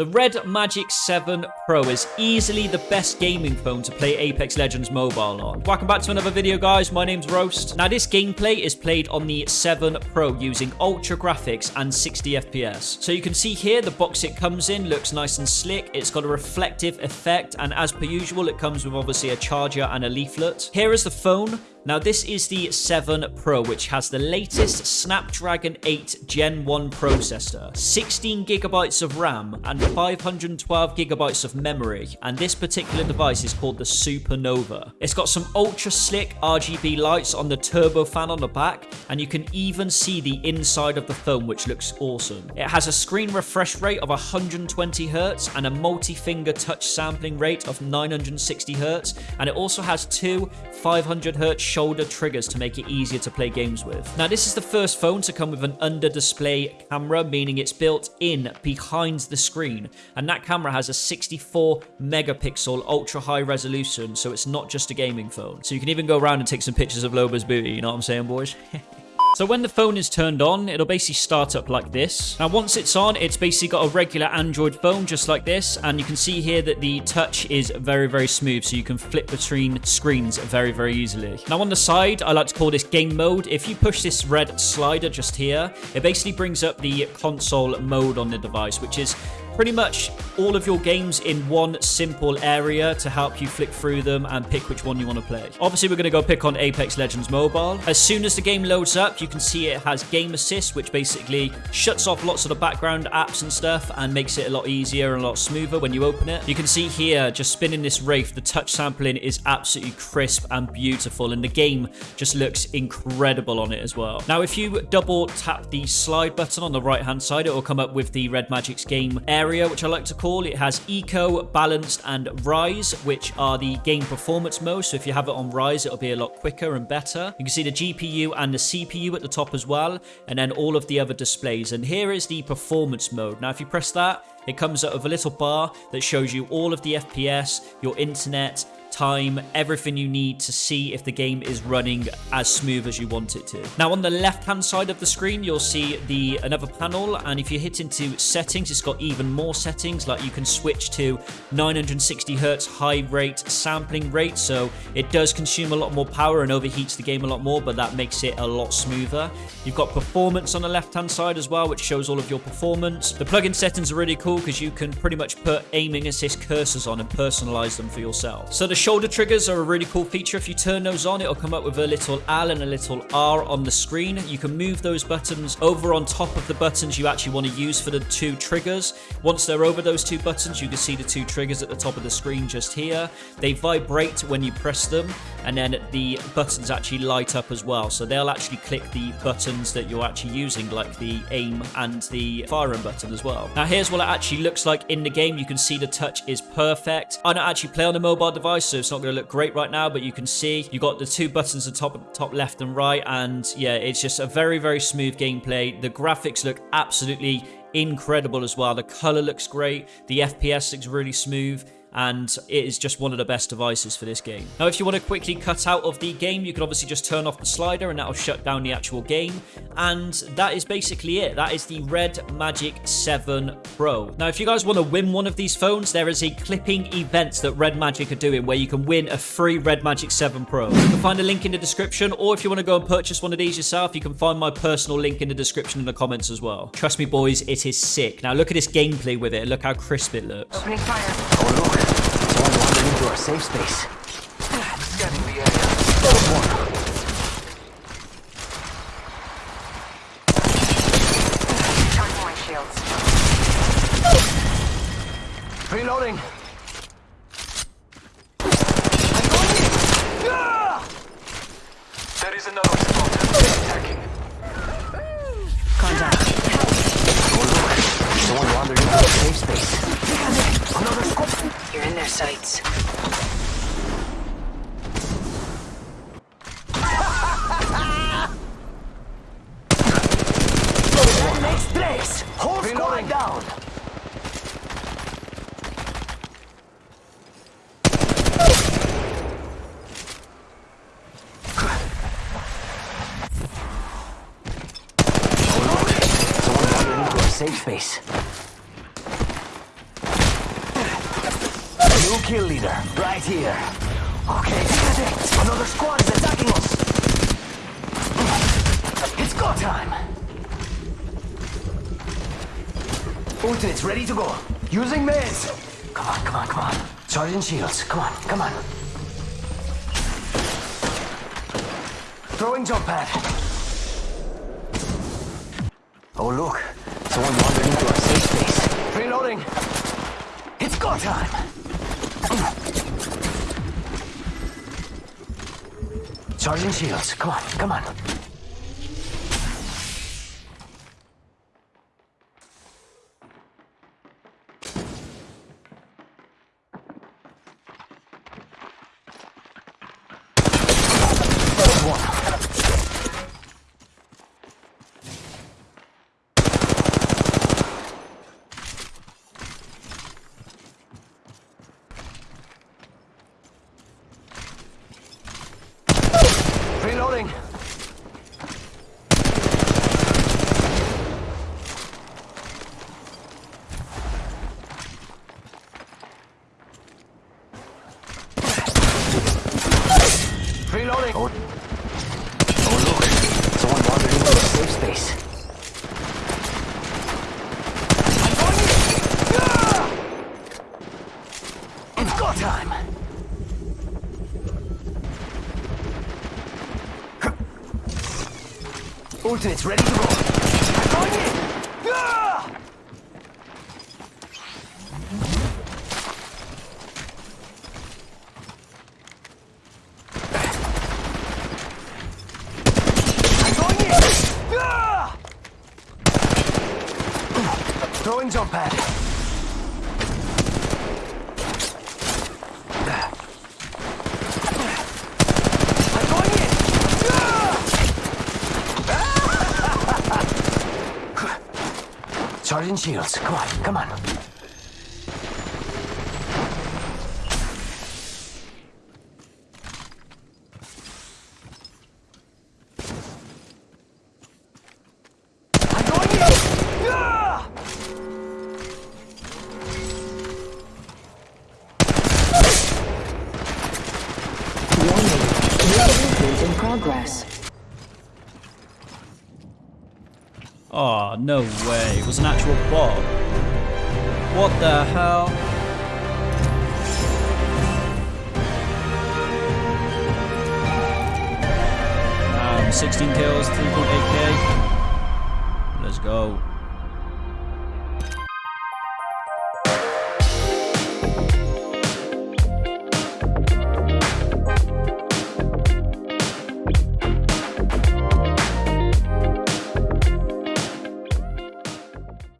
The Red Magic 7 Pro is easily the best gaming phone to play Apex Legends Mobile on. Welcome back to another video, guys. My name's Roast. Now, this gameplay is played on the 7 Pro using ultra graphics and 60 FPS. So you can see here, the box it comes in looks nice and slick. It's got a reflective effect, and as per usual, it comes with obviously a charger and a leaflet. Here is the phone. Now this is the 7 Pro which has the latest Snapdragon 8 Gen 1 processor, 16 gigabytes of RAM and 512 gigabytes of memory and this particular device is called the Supernova. It's got some ultra slick RGB lights on the turbo fan on the back and you can even see the inside of the phone which looks awesome. It has a screen refresh rate of 120 Hz and a multi-finger touch sampling rate of 960 Hz and it also has two 500 Hz shoulder triggers to make it easier to play games with. Now, this is the first phone to come with an under-display camera, meaning it's built in behind the screen. And that camera has a 64 megapixel ultra high resolution, so it's not just a gaming phone. So you can even go around and take some pictures of Loba's booty, you know what I'm saying, boys? So when the phone is turned on, it'll basically start up like this. Now, once it's on, it's basically got a regular Android phone just like this. And you can see here that the touch is very, very smooth. So you can flip between screens very, very easily. Now, on the side, I like to call this game mode. If you push this red slider just here, it basically brings up the console mode on the device, which is pretty much all of your games in one simple area to help you flick through them and pick which one you want to play. Obviously, we're going to go pick on Apex Legends Mobile. As soon as the game loads up, you can see it has Game Assist, which basically shuts off lots of the background apps and stuff and makes it a lot easier and a lot smoother when you open it. You can see here, just spinning this Wraith, the touch sampling is absolutely crisp and beautiful, and the game just looks incredible on it as well. Now, if you double tap the slide button on the right-hand side, it will come up with the Red Magic's game area, which I like to call. It has Eco, Balanced, and Rise, which are the game performance modes. So if you have it on Rise, it'll be a lot quicker and better. You can see the GPU and the CPU at the top as well, and then all of the other displays. And here is the performance mode. Now, if you press that, it comes up with a little bar that shows you all of the FPS, your internet, time, everything you need to see if the game is running as smooth as you want it to. Now on the left hand side of the screen you'll see the another panel and if you hit into settings it's got even more settings like you can switch to 960 hertz high rate sampling rate so it does consume a lot more power and overheats the game a lot more but that makes it a lot smoother. You've got performance on the left hand side as well which shows all of your performance. The plugin settings are really cool because you can pretty much put aiming assist cursors on and personalize them for yourself. So the shoulder triggers are a really cool feature. If you turn those on, it'll come up with a little L and a little R on the screen. You can move those buttons over on top of the buttons you actually want to use for the two triggers. Once they're over those two buttons, you can see the two triggers at the top of the screen just here. They vibrate when you press them, and then the buttons actually light up as well. So they'll actually click the buttons that you're actually using, like the aim and the firing button as well. Now here's what it actually looks like in the game. You can see the touch is perfect. I don't actually play on a mobile device, so it's not going to look great right now, but you can see you got the two buttons at top, top left and right, and yeah, it's just a very, very smooth gameplay. The graphics look absolutely incredible as well. The color looks great. The FPS looks really smooth and it is just one of the best devices for this game. Now, if you want to quickly cut out of the game, you can obviously just turn off the slider and that'll shut down the actual game. And that is basically it. That is the Red Magic 7 Pro. Now, if you guys want to win one of these phones, there is a clipping event that Red Magic are doing where you can win a free Red Magic 7 Pro. You can find a link in the description, or if you want to go and purchase one of these yourself, you can find my personal link in the description in the comments as well. Trust me, boys, it is sick. Now, look at this gameplay with it. Look how crisp it looks. Opening fire. Oh, look. Someone wandered into our safe space. Scanning the area. Charging my shields. Reloading. I'm going in. There is another squad attacking. Contact. Oh, look. Someone wandered into our safe space. Sights. Next place. Whole squad down. Oh, look. Someone wandered into our safe space. Kill leader, right here. Okay, another squad is attacking us. It's go time. Ultimate's ready to go. Using meds. Come on, come on, come on. Charging shields. Come on, come on. Throwing jump pad. Oh look, someone wandered into our safe space. Reloading. It's go time. Charging shields. Come on, come on. There's one. Reloading. Reloading. Oh. oh look, someone wandered into a safe space. I'm going in. Ah! It's go time. Ultimate's ready to go. I'm going! Throwing jump pad. I'm going in. Charging shields. Come on, come on. Progress. Oh, no way. It was an actual bot. What the hell? Um, 16 kills, 3.8k. Let's go.